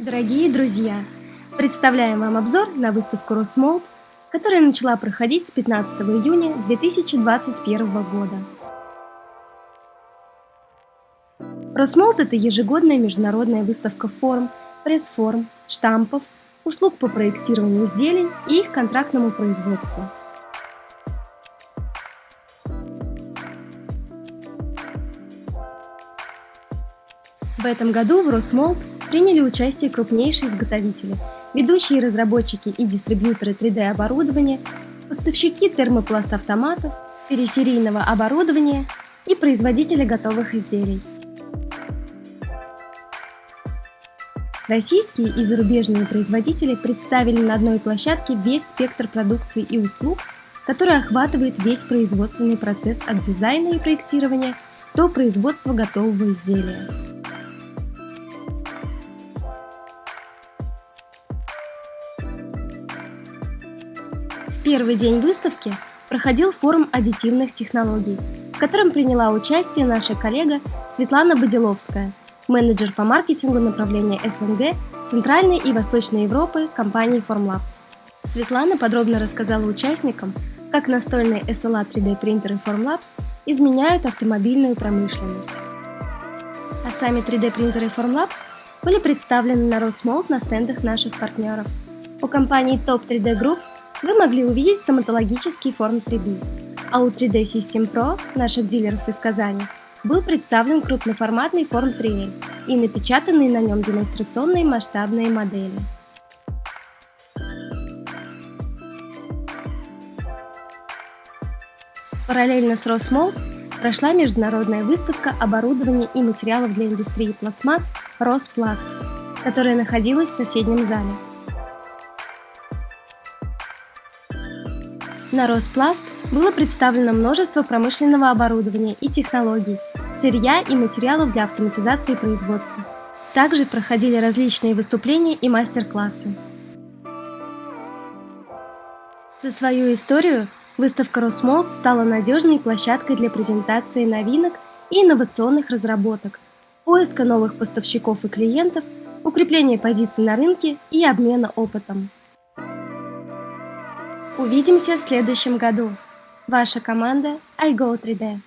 Дорогие друзья, представляем вам обзор на выставку Росмолд, которая начала проходить с 15 июня 2021 года. Росмолд – это ежегодная международная выставка форм, пресс-форм, штампов, услуг по проектированию изделий и их контрактному производству – В этом году в Росмолд приняли участие крупнейшие изготовители, ведущие разработчики и дистрибьюторы 3D-оборудования, поставщики термопласт-автоматов, периферийного оборудования и производители готовых изделий. Российские и зарубежные производители представили на одной площадке весь спектр продукции и услуг, который охватывает весь производственный процесс от дизайна и проектирования до производства готового изделия. Первый день выставки проходил форум аддитивных технологий, в котором приняла участие наша коллега Светлана Бодиловская, менеджер по маркетингу направления СНГ Центральной и Восточной Европы компании Formlabs. Светлана подробно рассказала участникам, как настольные SLA 3D принтеры Formlabs изменяют автомобильную промышленность. А сами 3D принтеры Formlabs были представлены на Росмолд на стендах наших партнеров. У компании Top 3D Group вы могли увидеть стоматологический форм 3D, а у 3D System Pro, наших дилеров из Казани, был представлен крупноформатный форм 3L и напечатанные на нем демонстрационные масштабные модели. Параллельно с Росмолд прошла международная выставка оборудования и материалов для индустрии пластмасс «Роспласт», которая находилась в соседнем зале. На Роспласт было представлено множество промышленного оборудования и технологий, сырья и материалов для автоматизации производства. Также проходили различные выступления и мастер-классы. За свою историю выставка Росмолд стала надежной площадкой для презентации новинок и инновационных разработок, поиска новых поставщиков и клиентов, укрепления позиций на рынке и обмена опытом. Увидимся в следующем году. Ваша команда iGo3D.